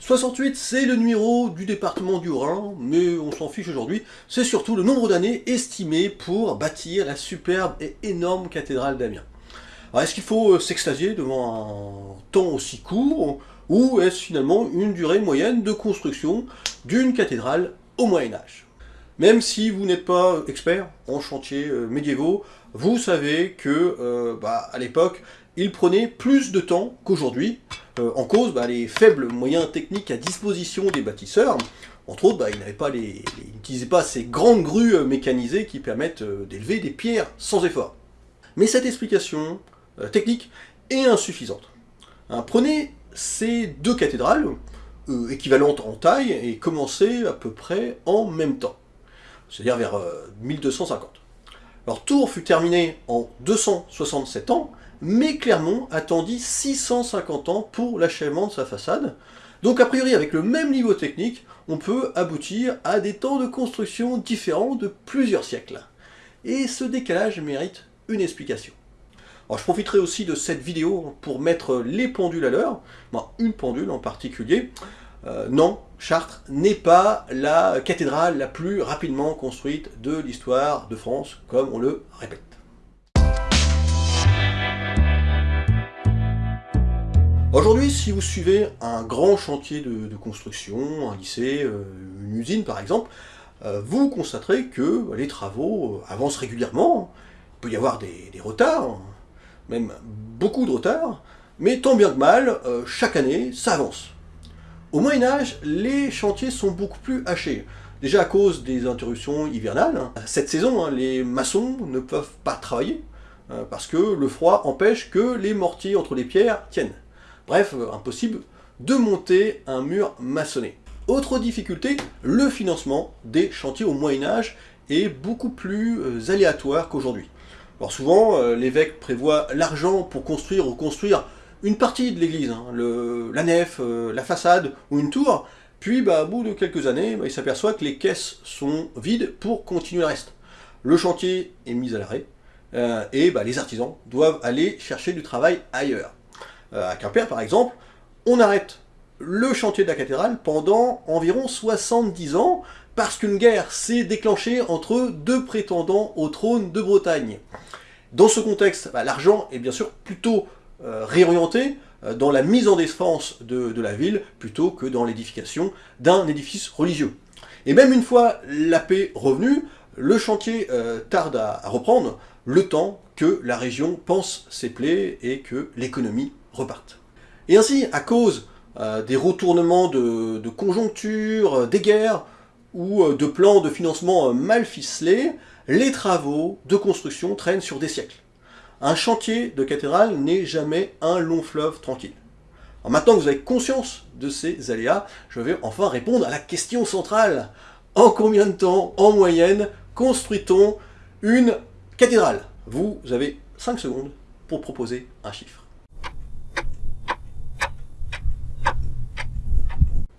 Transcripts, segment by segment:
68, c'est le numéro du département du Rhin, mais on s'en fiche aujourd'hui. C'est surtout le nombre d'années estimé pour bâtir la superbe et énorme cathédrale d'Amiens. Alors est-ce qu'il faut euh, s'extasier devant un temps aussi court, ou est-ce finalement une durée moyenne de construction d'une cathédrale au Moyen-Âge Même si vous n'êtes pas expert en chantiers euh, médiévaux, vous savez que euh, bah, à l'époque, il prenait plus de temps qu'aujourd'hui, euh, en cause bah, les faibles moyens techniques à disposition des bâtisseurs. Entre autres, bah, ils n'utilisaient pas ces grandes grues mécanisées qui permettent d'élever des pierres sans effort. Mais cette explication technique est insuffisante. Hein, prenez ces deux cathédrales, équivalentes en taille, et commencez à peu près en même temps, c'est-à-dire vers 1250. Alors Tours fut terminé en 267 ans, mais Clermont attendit 650 ans pour l'achèvement de sa façade. Donc a priori avec le même niveau technique, on peut aboutir à des temps de construction différents de plusieurs siècles. Et ce décalage mérite une explication. Alors je profiterai aussi de cette vidéo pour mettre les pendules à l'heure, une pendule en particulier. Euh, non, Chartres n'est pas la cathédrale la plus rapidement construite de l'histoire de France, comme on le répète. Aujourd'hui, si vous suivez un grand chantier de, construction, un lycée, euh, une usine par exemple, euh, vous constaterez que les travaux avancent régulièrement. Il peut y avoir des, retards, même beaucoup de retards, mais tant bien que mal, chaque année, ça avance. Au Moyen-Âge, les chantiers sont beaucoup plus hachés. Déjà à cause des interruptions hivernales. Cette saison, hein, les maçons ne peuvent pas travailler, parce que le froid empêche que les mortiers entre les pierres tiennent. Bref, euh, impossible de monter un mur maçonné. Autre difficulté, le financement des chantiers au Moyen-Âge est beaucoup plus euh, aléatoire qu'aujourd'hui. Alors souvent, euh, l'évêque prévoit l'argent pour construire ou construire une partie de l'église, hein, la nef, la façade ou une tour, puis bah, au bout de quelques années, bah, il s'aperçoit que les caisses sont vides pour continuer le reste. Le chantier est mis à l'arrêt, et bah, les artisans doivent aller chercher du travail ailleurs. Euh, à Quimper par exemple, on arrête le chantier de la cathédrale pendant environ 70 ans parce qu'une guerre s'est déclenchée entre deux prétendants au trône de Bretagne. Dans ce contexte, bah, l'argent est bien sûr plutôt euh, réorienté euh, dans la mise en défense de, la ville plutôt que dans l'édification d'un édifice religieux. Et même une fois la paix revenue, le chantier tarde à, reprendre le temps que la région pense ses plaies et que l'économie repartent. Et ainsi, à cause euh, des retournements de, conjoncture, euh, des guerres ou euh, de plans de financement mal ficelés, les travaux de construction traînent sur des siècles. Un chantier de cathédrale n'est jamais un long fleuve tranquille. maintenant que vous avez conscience de ces aléas, je vais enfin répondre à la question centrale. En combien de temps, en moyenne, construit-on une cathédrale? Vous avez 5 secondes pour proposer un chiffre.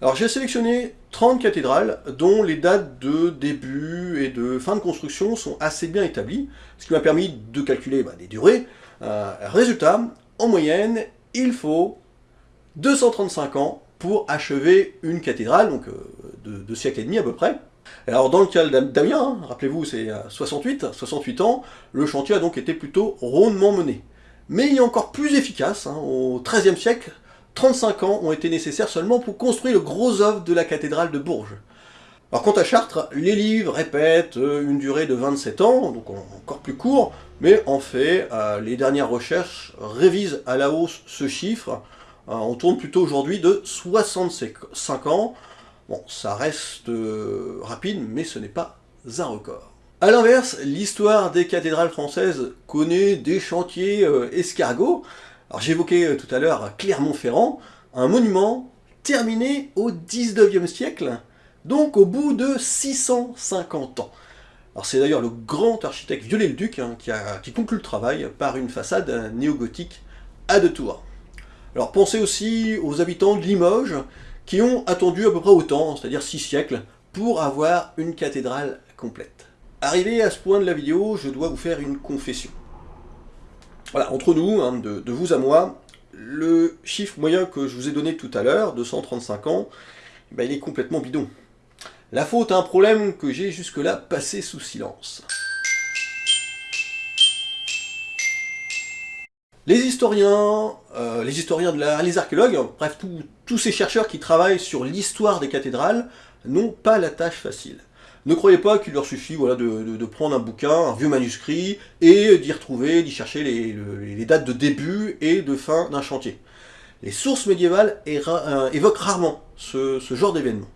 Alors j'ai sélectionné 30 cathédrales dont les dates de début et de fin de construction sont assez bien établies, ce qui m'a permis de calculer bah, des durées. Euh, résultat, en moyenne, il faut 235 ans pour achever une cathédrale, donc euh, de deux siècles et demi à peu près. Alors dans le cas d'Amiens, hein, rappelez-vous c'est 68, 68 ans, le chantier a donc été plutôt rondement mené. Mais il est encore plus efficace, hein, au XIIIe siècle, 35 ans ont été nécessaires seulement pour construire le gros œuvre de la cathédrale de Bourges. Alors quant à Chartres, les livres répètent euh, une durée de 27 ans, donc encore plus court, mais en fait, euh, les dernières recherches révisent à la hausse ce chiffre. Euh, on tourne plutôt aujourd'hui de 65 ans. Bon, ça reste rapide, mais ce n'est pas un record. A l'inverse, l'histoire des cathédrales françaises connaît des chantiers escargots, alors j'évoquais euh, tout à l'heure Clermont-Ferrand, un monument terminé au 19e siècle, donc au bout de 650 ans. Alors c'est d'ailleurs le grand architecte Viollet-le-Duc hein, qui, conclut le travail par une façade néo-gothique à deux tours. Alors pensez aussi aux habitants de Limoges qui ont attendu à peu près autant, c'est-à-dire 6 siècles, pour avoir une cathédrale complète. Arrivé à ce point de la vidéo, je dois vous faire une confession. Voilà, entre nous, hein, de, vous à moi, le chiffre moyen que je vous ai donné tout à l'heure, 235 ans, eh ben, il est complètement bidon. La faute à un problème que j'ai jusque-là passé sous silence. Les historiens, euh, les historiens de l'art, les archéologues, bref, tous ces chercheurs qui travaillent sur l'histoire des cathédrales n'ont pas la tâche facile. Ne croyez pas qu'il leur suffit de, prendre un bouquin, un vieux manuscrit, et d'y retrouver, d'y chercher les, dates de début et de fin d'un chantier. Les sources médiévales euh, évoquent rarement ce, genre d'événement.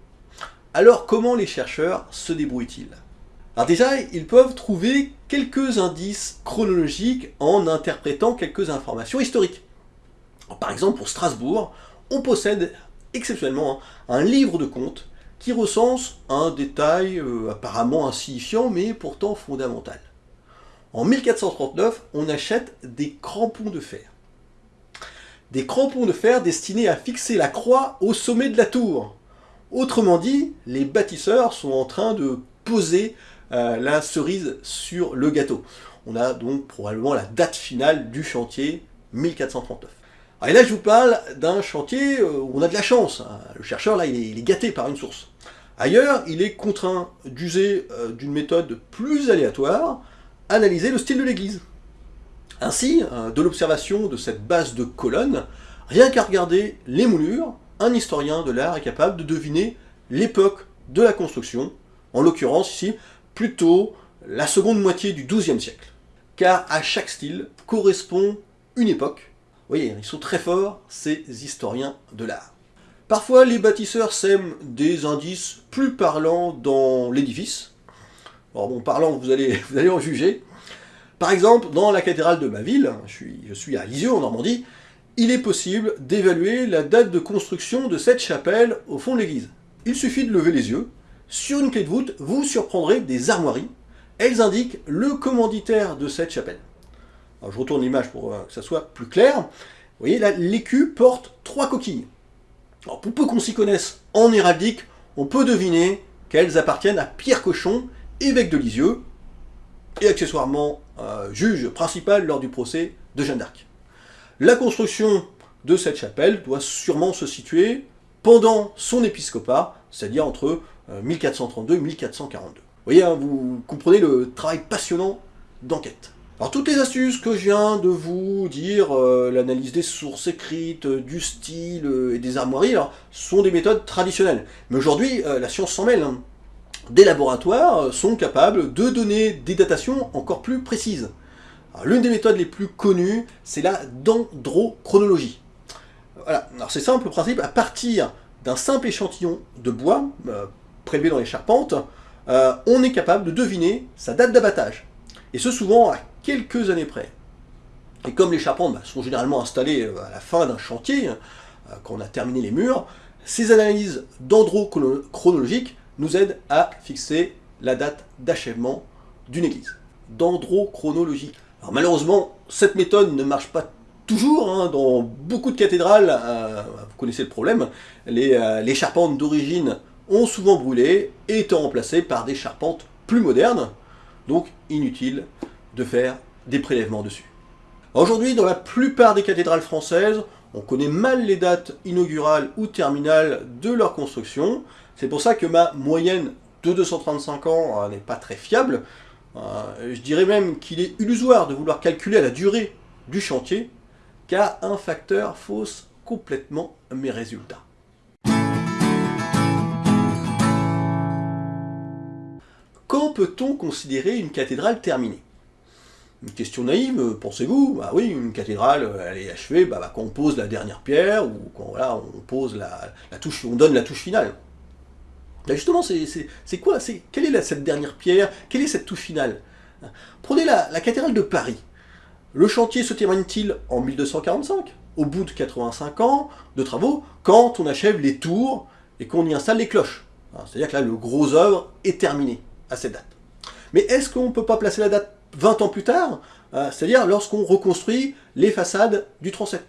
Alors comment les chercheurs se débrouillent-ils? Alors déjà, ils peuvent trouver quelques indices chronologiques en interprétant quelques informations historiques. par exemple, pour Strasbourg, on possède exceptionnellement un livre de comptes qui recense un détail euh, apparemment insignifiant mais pourtant fondamental. En 1439, on achète des crampons de fer. Des crampons de fer destinés à fixer la croix au sommet de la tour. Autrement dit, les bâtisseurs sont en train de poser euh, la cerise sur le gâteau. On a donc probablement la date finale du chantier 1439. et là, je vous parle d'un chantier euh, où on a de la chance. Hein. Le chercheur, là, il est, gâté par une source. Ailleurs, il est contraint d'user euh, d'une méthode plus aléatoire, analyser le style de l'église. Ainsi, de l'observation de cette base de colonnes, rien qu'à regarder les moulures, un historien de l'art est capable de deviner l'époque de la construction, en l'occurrence ici, plutôt la seconde moitié du XIIe siècle. Car à chaque style correspond une époque. Vous voyez, ils sont très forts, ces historiens de l'art. Parfois, les bâtisseurs sèment des indices plus parlants dans l'édifice. Alors bon, parlant, vous allez, en juger. Par exemple, dans la cathédrale de ma ville, je suis, je suis à Lisieux en Normandie, il est possible d'évaluer la date de construction de cette chapelle au fond de l'église. Il suffit de lever les yeux. Sur une clé de voûte, vous surprendrez des armoiries. Elles indiquent le commanditaire de cette chapelle. je retourne l'image pour euh, que ça soit plus clair. Vous voyez, là, l'écu porte trois coquilles. Pour peu qu'on s'y connaisse en héraldique, on peut deviner qu'elles appartiennent à Pierre Cochon, évêque de Lisieux, et accessoirement juge principal lors du procès de Jeanne d'Arc. La construction de cette chapelle doit sûrement se situer pendant son épiscopat, c'est-à-dire entre 1432 euh, et 1442. Vous voyez, hein, vous comprenez le travail passionnant d'enquête. Alors toutes les astuces que je viens de vous dire, euh, l'analyse des sources écrites, euh, du style et des armoiries, sont des méthodes traditionnelles. Mais aujourd'hui, la science s'en mêle. Hein. Des laboratoires sont capables de donner des datations encore plus précises. L'une des méthodes les plus connues, c'est la dendrochronologie. Voilà, alors c'est simple le principe, à partir d'un simple échantillon de bois euh, prélevé dans les charpentes, euh, on est capable de deviner sa date d'abattage. Et ce souvent à quelques années près. Et comme les charpentes bah, sont généralement installées euh, à la fin d'un chantier, quand on a terminé les murs, ces analyses dendrochronologiques nous aident à fixer la date d'achèvement d'une église. Dendrochronologie. Malheureusement, cette méthode ne marche pas toujours. Hein, dans beaucoup de cathédrales, euh, vous connaissez le problème, euh, les, charpentes d'origine ont souvent brûlé et été remplacées par des charpentes plus modernes. Donc inutile de faire des prélèvements dessus. Aujourd'hui, dans la plupart des cathédrales françaises, on connaît mal les dates inaugurales ou terminales de leur construction. C'est pour ça que ma moyenne de 235 ans euh, n'est pas très fiable. Euh, je dirais même qu'il est illusoire de vouloir calculer la durée du chantier, car un facteur fausse complètement mes résultats. Quand peut-on considérer une cathédrale terminée? Une question naïve, pensez-vous Bah oui, une cathédrale, elle est achevée bah, quand on pose la dernière pierre, ou quand voilà, on pose la, la touche, on donne la touche finale. Bah, justement, c'est quoi? Quelle est cette dernière pierre? Quelle est cette touche finale? Prenez la, cathédrale de Paris. Le chantier se termine-t-il en 1245, au bout de 85 ans de travaux, quand on achève les tours et qu'on y installe les cloches C'est-à-dire que là, le gros œuvre est terminé à cette date. Mais est-ce qu'on ne peut pas placer la date 20 ans plus tard euh, C'est-à-dire lorsqu'on reconstruit les façades du transept.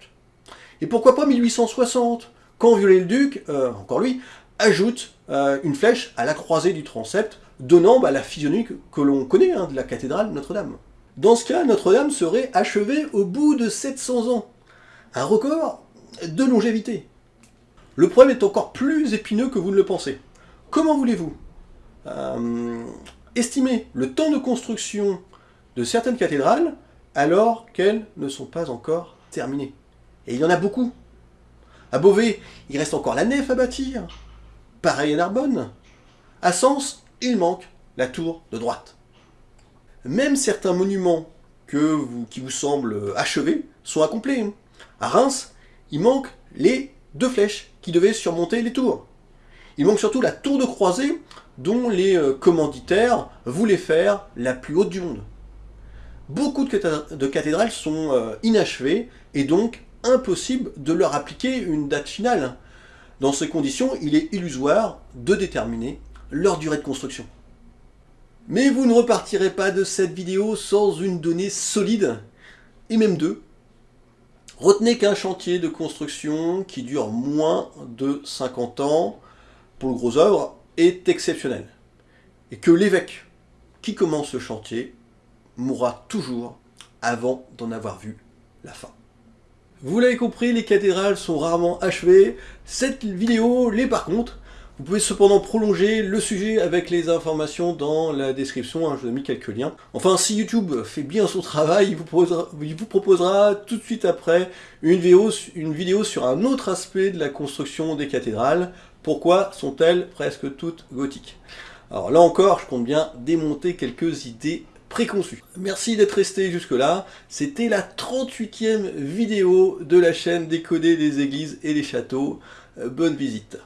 Et pourquoi pas 1860 Quand Viollet-le-Duc, euh, encore lui, ajoute euh, une flèche à la croisée du transept, donnant bah, la physionomie que, l'on connaît hein, de la cathédrale Notre-Dame. Dans ce cas, Notre-Dame serait achevée au bout de 700 ans. un record de longévité. Le problème est encore plus épineux que vous ne le pensez. Comment voulez-vous estimer le temps de construction certaines cathédrales alors qu'elles ne sont pas encore terminées Et il y en a beaucoup. À Beauvais, il reste encore la nef à bâtir. Pareil à Narbonne. À Sens, il manque la tour de droite. Même certains monuments que vous, qui vous semblent achevés sont incomplets. À Reims, il manque les deux flèches qui devaient surmonter les tours. Il manque surtout la tour de croisée dont les euh, commanditaires voulaient faire la plus haute du monde. Beaucoup de cathédrales sont euh, inachevées et donc impossible de leur appliquer une date finale. Dans ces conditions, il est illusoire de déterminer leur durée de construction. Mais vous ne repartirez pas de cette vidéo sans une donnée solide, et même deux. Retenez qu'un chantier de construction qui dure moins de 50 ans pour le gros œuvre est exceptionnel. Et que l'évêque qui commence le chantier mourra toujours avant d'en avoir vu la fin. Vous l'avez compris, les cathédrales sont rarement achevées. Cette vidéo l'est par contre. Vous pouvez cependant prolonger le sujet avec les informations dans la description, hein, je vous ai mis quelques liens. Enfin, si YouTube fait bien son travail, il vous proposera, tout de suite après une vidéo, une vidéo sur un autre aspect de la construction des cathédrales. Pourquoi sont-elles presque toutes gothiques? Alors là encore, je compte bien démonter quelques idées préconçu. Merci d'être resté jusque là, c'était la 38e vidéo de la chaîne Décoder des églises et des châteaux. Euh, bonne visite